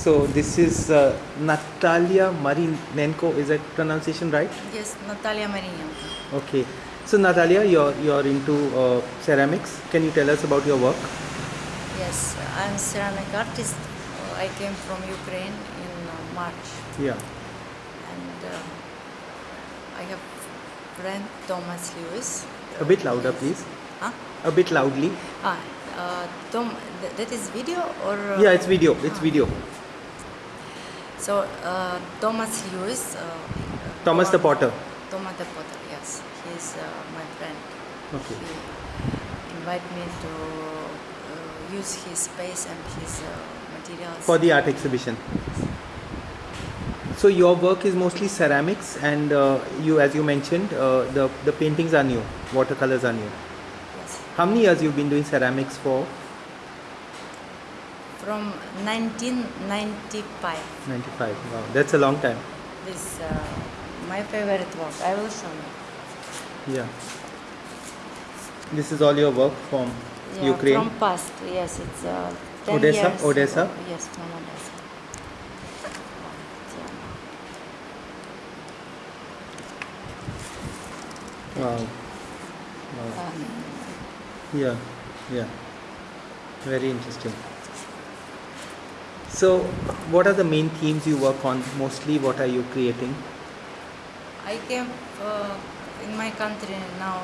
So this is uh, Natalia Marinenko. Is that pronunciation right? Yes, Natalia Marinenko. Okay. So Natalia, you're you're into uh, ceramics. Can you tell us about your work? Yes, I'm ceramic artist. I came from Ukraine in uh, March, Yeah. and uh, I have friend Thomas Lewis. A bit louder, please. Huh? A bit loudly. Ah, uh, Tom, th- that is video or? Uh, Yeah, it's video. It's ah. video. So uh, Thomas Lewis. Uh, Thomas the Potter. Thomas the Potter. Yes, he's uh, my friend. Okay. He invited me to uh, use his space and his uh, materials. For the art exhibition. So your work is mostly ceramics, and uh, you, as you mentioned, uh, the the paintings are new. Watercolors are new. yes. How many years you've been doing ceramics for? From 1995. 95. Wow, that's a long time. This uh, my favorite work. I will show you. Yeah. This is all your work from Yeah, Ukraine. From past, yes, it's uh, 10 Odessa? years Odessa? ago. Yes, from Odessa. Wow. wow. Um, Yeah, yeah. Very interesting. So, what are the main themes you work on? Mostly, what are you creating? I came uh, in my country now.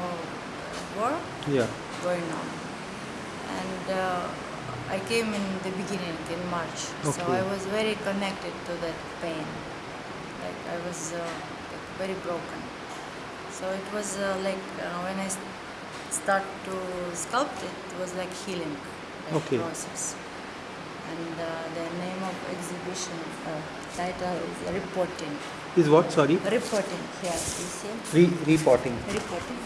War Yeah. going on, and uh, I came in the beginning in March. okay. So I was very connected to that pain. Like I was uh, like very broken. So it was uh, like uh, when I start to sculpt it, it was like healing like Okay. process. And uh, the name of exhibition uh, title is reporting. Is what? Sorry. Reporting here, you see? Re- repotting. Reporting.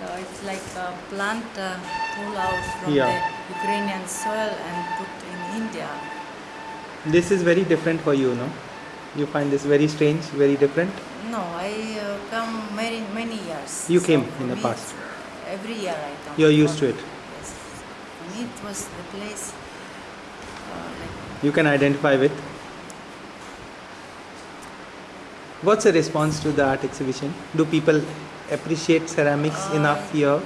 So it's like a plant uh, pull out from Yeah. the Ukrainian soil and put in India. This is very different for you, no? You find this very strange, very different? No, I uh, come many many years. You came in the past. Every year I come. You're used to it. Me it was the place uh, like You can identify with. What's the response to the art exhibition? Do people appreciate ceramics Uh, enough here?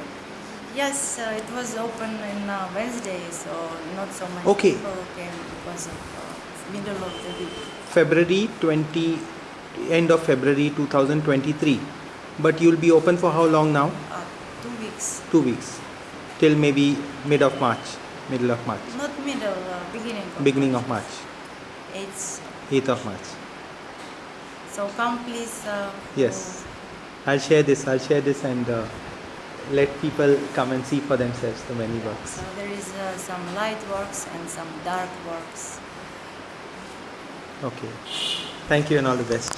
Yes, uh, it was open in uh, Wednesday, so not so many Okay. people came because of uh, middle of the week. February 20, end of February 2023. But you'll be open for how long now? Uh, two weeks. Two weeks. Till maybe mid of March, middle of March, Not middle, uh, beginning. Of beginning of March, It's 8th of March. so come please. Uh, Yes. I'll share this, I'll share this and uh, let people come and see for themselves the many works. So there is uh, some light works and some dark works. Okay. Thank you and all the best.